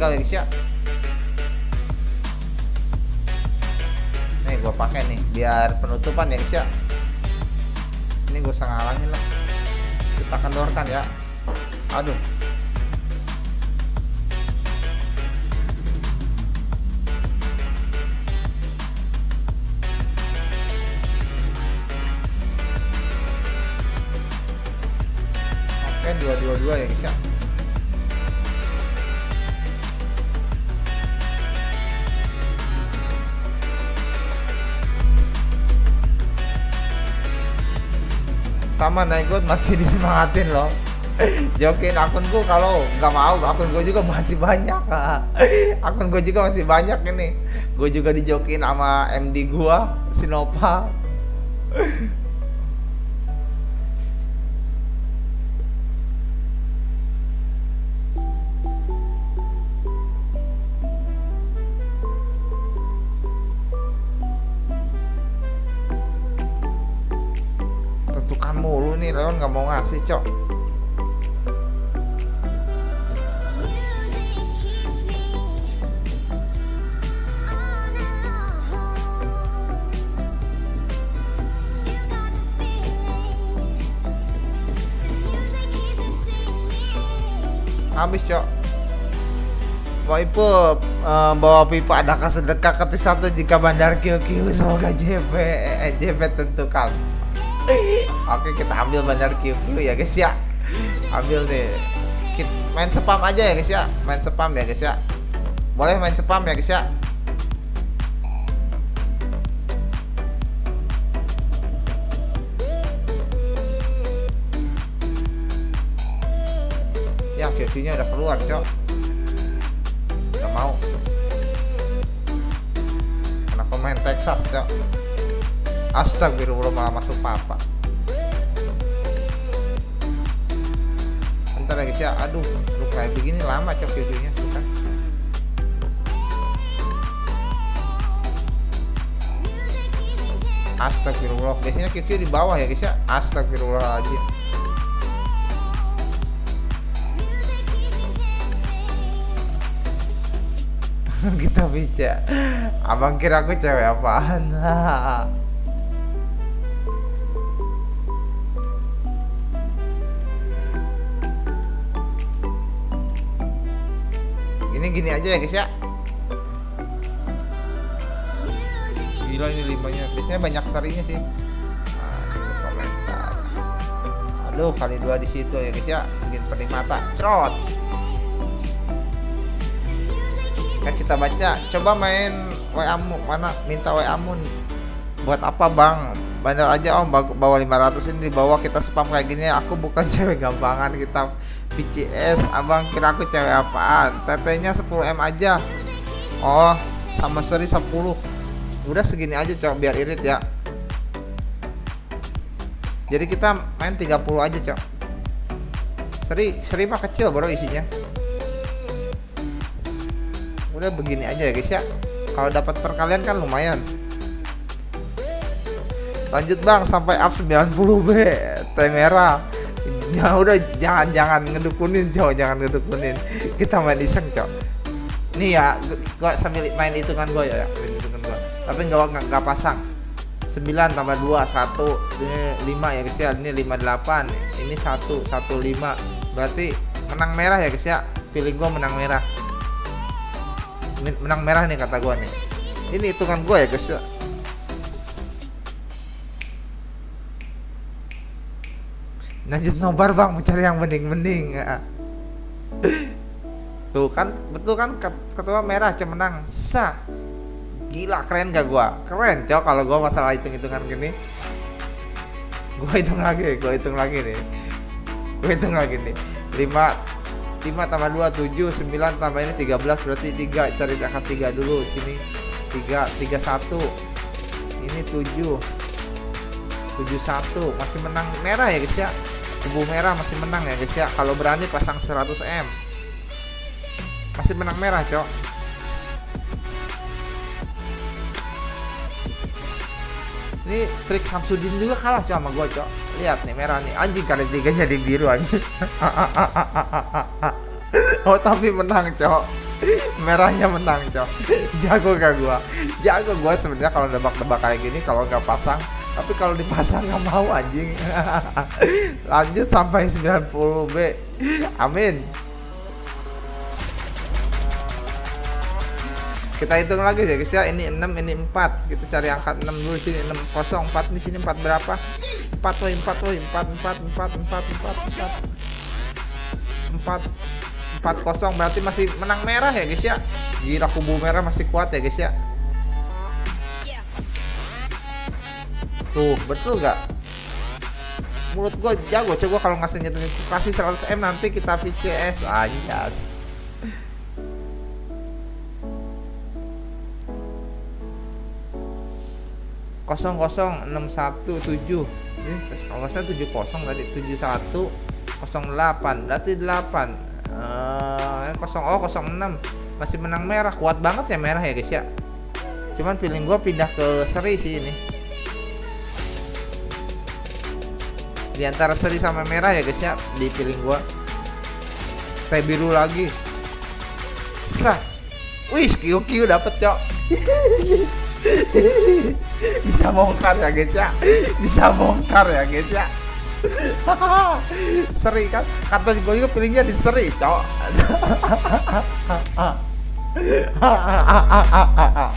tinggal ya guys ya nih gue pakai nih biar penutupan ya guys ya ini gue usah ngalangin lah. Kita kendorkan ya. Aduh. Oke dua dua dua ya guys ya sama Naigot masih disemangatin loh. Jokin akunku kalau nggak mau akun gue juga masih banyak. Akun gue juga masih banyak ini. Gue juga dijokin sama MD gua Sinopa cok. Habis cok. Waipu uh, bawa pipa ada sedekah ke satu jika bandar QQ semoga JP eh, JP tentukan Oke kita ambil bandar QQ ya guys ya. Ambil nih Kita main spam aja ya guys ya. Main spam ya guys ya. Boleh main spam ya guys ya. Ya QQ nya udah keluar cok. Gak mau. Kenapa main Texas cok Astagfirullah malah masuk papa. Bentar guys ya Aduh lu kayak begini lama cok videonya. Tuh kan Astagfirullah. Biasanya QQ di bawah ya guys ya? Astagfirullahaladzim. Kita bicara abang kira aku cewek apaan ini gini aja ya guys ya. Gila ini limanya. Biasanya banyak serinya sih. Aduh kali dua di situ ya guys ya. Bikin pedih mata. Crot kan kita baca coba main WA mana? Minta WA buat apa bang bandar aja om. Bawa 500 ini dibawa kita spam kayak gini. Aku bukan cewek gampangan kita PCS abang kira aku cewek apaan? Tetenya 10M aja. Oh sama seri 10 udah segini aja cok biar irit ya. Jadi kita main 30 aja cok. Seri seri mah kecil bro isinya. Udah begini aja ya guys ya. Kalau dapat perkalian kan lumayan lanjut bang sampai up 90 B teh merah. Ya udah jangan jangan ngedukunin cowok jangan ngedukunin. Kita main iseng cok nih ya gua sambil main hitungan gua ya, ya. Main hitungan gua. Tapi nggak nggak pasang. 9 tambah 2 1 ini 5 ya guys ya. Ini 58 ini 1 1 5 berarti menang merah ya guys ya. Pilih gua menang merah. Menang merah nih kata gua nih. Ini hitungan gua ya guys ya lanjut nobar bang. Mencari yang mending-mending ya. tuh kan betul kan? Ketua merah cuma menang sah gila keren gak gua? Keren cok kalau gua masalah hitung-hitungan gini. Gua hitung lagi gua hitung lagi nih. Gua hitung lagi nih. 5 5 tambah 2 7 9 tambah ini 13 berarti 3 cari angka 3 dulu sini. 3 31 ini 7 71 masih menang merah ya guys ya kubu merah masih menang ya guys ya. Kalau berani pasang 100M masih menang merah cok. Ini trik Samsudin juga kalah cok sama gue cok. Lihat nih merah nih. Anjing kali tiga jadi biru anjing. Oh tapi menang cok. Merahnya menang cok. Jago gak gua? Jago gua sebenarnya kalau nebak-nebak kayak gini kalau nggak pasang tapi kalau dipasang nggak mau anjing. Lanjut sampai 90 B amin. Kita hitung lagi ya guys ya. Ini 6 ini 4 kita cari angka 6 dulu sini. 6 kosong 4 di sini 4 berapa? 4 woy 4 woy 4 4 4 4 4 4 4 4 kosong. Berarti masih menang merah ya guys ya? Gila kubu merah masih kuat ya guys ya tuh betul gak mulut gue jago coba kalau ngasih nyetuin kasih 100 M nanti kita VCS aja kosong kosong enam satu tujuh. Ini kalau salah tujuh kosong tadi tujuh satu kosong delapan. Berarti delapan. Eh, kosong oh kosong enam. Masih menang merah. Kuat banget ya merah ya guys ya. Cuman feeling gue pindah ke seri sih ini di antara seri sama merah ya guys ya. Di feeling gue teh biru lagi. Sah. Wih QQ dapet cok. Bisa bongkar ya guys ya. Bisa bongkar ya guys ya. Seri kan? Kata gue juga pilihnya di seri cok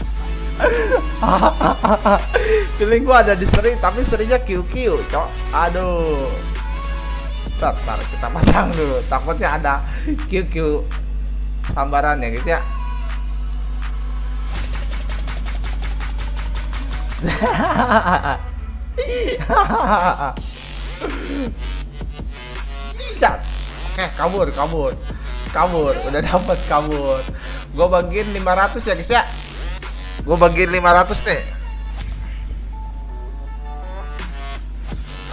feeling gue ada di seri tapi serinya QQ cok aduh ntar, kita pasang dulu takutnya ada QQ sambaran ya guys ya. Oke, kabur, kabur. Kabur, udah dapat kabur. Gue bagiin 500 ya, guys ya. Gue bagiin 500 nih.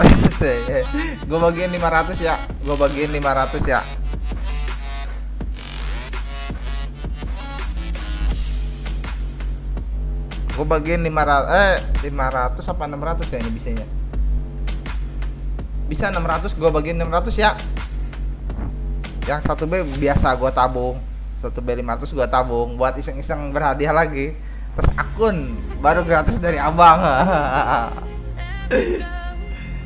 gue bagiin 500 ya. Gue bagiin 500 ya. gue bagiin 500 eh 500 apa 600 ya ini bisanya bisa 600 gue bagiin 600 ya yang satu B biasa gue tabung satu B 500 gue tabung buat iseng-iseng berhadiah lagi terus akun baru gratis dari abang.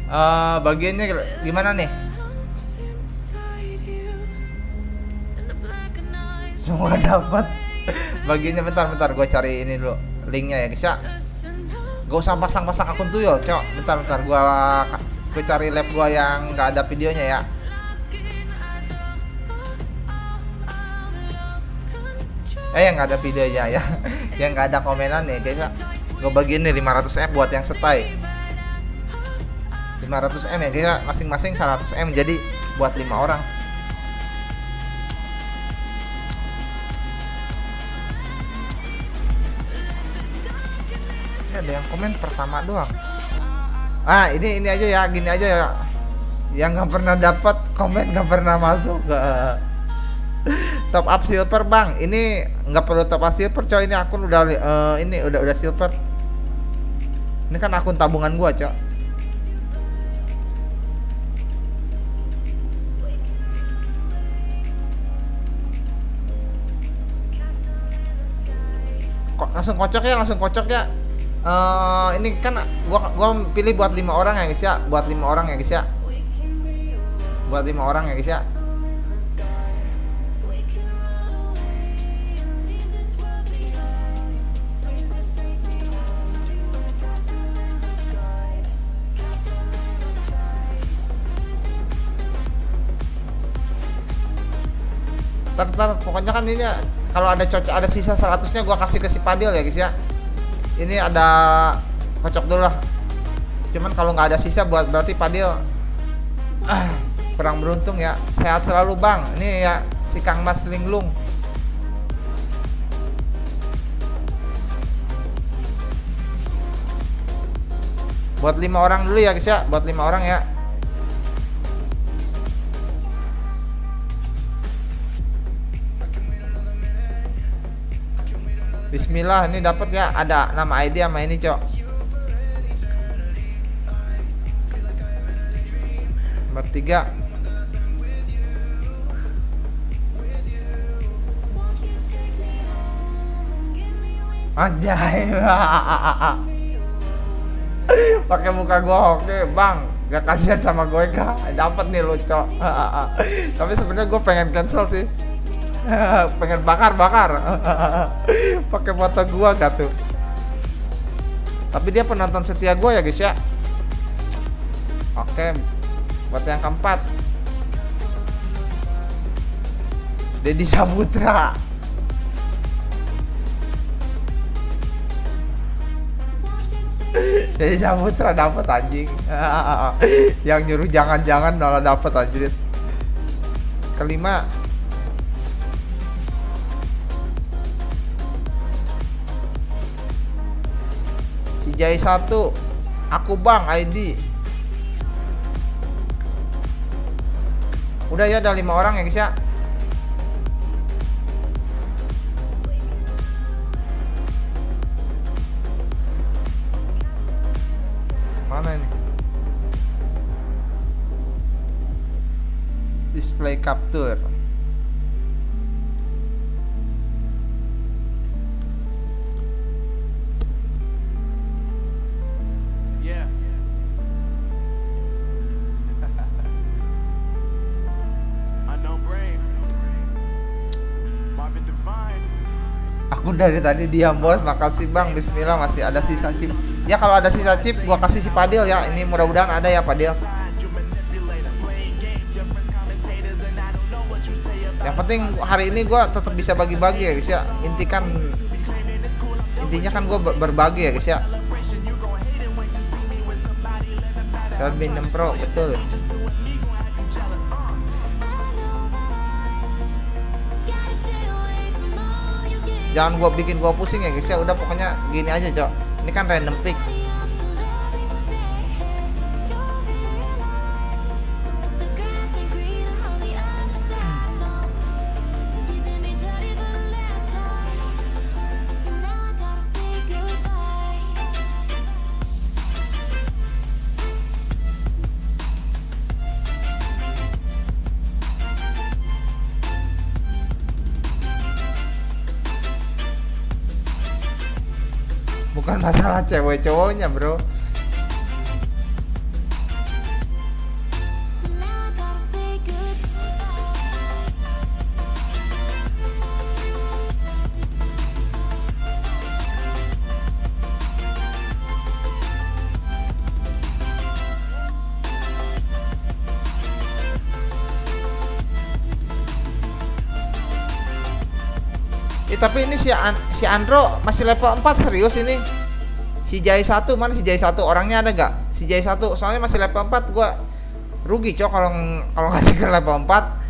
Uh, bagiannya gimana nih? Semua dapat. Bagiannya bentar bentar gue cari ini dulu linknya ya guys ya. Gak usah pasang-pasang akun tuyul cok. Bentar bentar gua gue cari lab gua yang nggak ada videonya ya eh yang nggak ada videonya ya. Yang nggak ada komenan nih guys ya gue bagiin nih 500 m buat yang setai. 500 m ya guys ya masing-masing 100 m jadi buat lima orang. Ada yang komen pertama doang. Ah ini ini aja ya gini aja ya. Yang nggak pernah dapat komen nggak pernah masuk. ke top up silver bang. Ini nggak perlu top up silver coy. Ini akun udah uh, ini udah udah silver. Ini kan akun tabungan gua coy. Kok langsung kocok ya langsung kocok ya. Uh, ini kan gua gua pilih buat lima orang ya guys ya. Buat lima orang ya guys ya. Buat lima orang ya guys ya Ntar, ntar, pokoknya kan ini kalau ada cocok ada sisa 100 nya gua kasih ke si Padil ya guys ya. Ini ada kocok dulu lah. Cuman kalau nggak ada sisa buat berarti Padil ah, kurang beruntung ya. Sehat selalu bang. Ini ya si Kang Mas Linglung. Buat lima orang dulu ya guys ya. Buat lima orang ya Bismillah ini dapat ya? Ada nama ID sama ini cok. Nomor tiga. Anjay. Pakai muka gua oke, Bang. Gak kasihan sama gue kak. Dapat nih lo cok. Tapi sebenarnya gue pengen cancel sih pengen bakar bakar. Pakai foto gua gak tuh tapi dia penonton setia gue ya guys ya. Oke buat yang keempat. Deddy Saputra. Deddy Saputra dapat anjing. Yang nyuruh jangan-jangan malah dapat anjir kelima Jai satu aku bang ID udah ya ada lima orang ya guys ya? Mana ini? Display capture Aku dari tadi diam bos, makasih bang. Bismillah masih ada sisa chip. Ya kalau ada sisa chip, gua kasih si Padil ya. Ini mudah-mudahan ada ya Padil. Yang penting hari ini gua tetap bisa bagi-bagi ya guys ya. Inti kan intinya kan gua ber- berbagi ya guys ya. Redmi 6 Pro betul. Jangan gua bikin gua pusing ya guys ya. Udah pokoknya gini aja, Cok. Ini kan random pick. Masalah cewek cowoknya, Bro. Eh tapi ini si An si Andro masih level 4 serius ini. Si Jai 1 mana si Jai 1 orangnya ada nggak? Si Jai 1 soalnya masih level 4 gua rugi cok kalau kalau ngasih ke level 4.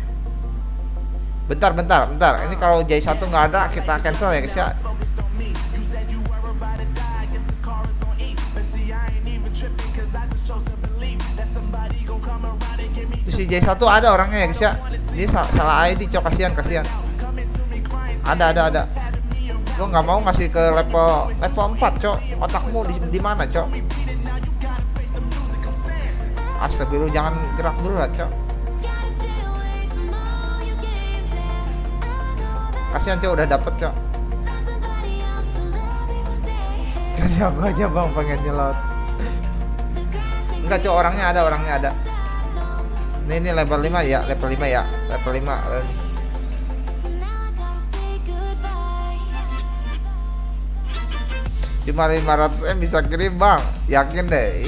Bentar bentar bentar. Ini kalau Jai 1 nggak ada kita cancel ya guys ya. Si Jai 1 ada orangnya ya guys ya. Sa- salah ID cok kasihan kasihan. Ada ada ada. Gua nggak mau ngasih ke level level 4 cok. Otakmu di, di mana cok? Astagfirullah jangan gerak dulu lah cok. Kasihan cok udah dapet cok. Aku aja bang pengen nyelot. Enggak cok orangnya ada orangnya ada. Ini ini level 5 ya level 5 ya level 5 Cuma 500 M bisa kirim bang. Yakin deh.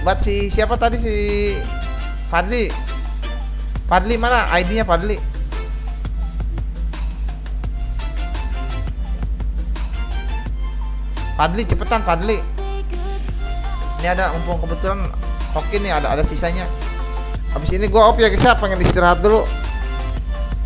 Buat si siapa tadi si Fadli? Fadli mana ID nya Fadli? Fadli cepetan Fadli. Ini ada mumpung kebetulan Oke nih ada ada sisanya. Habis ini gua off ya guys ya. Pengen istirahat dulu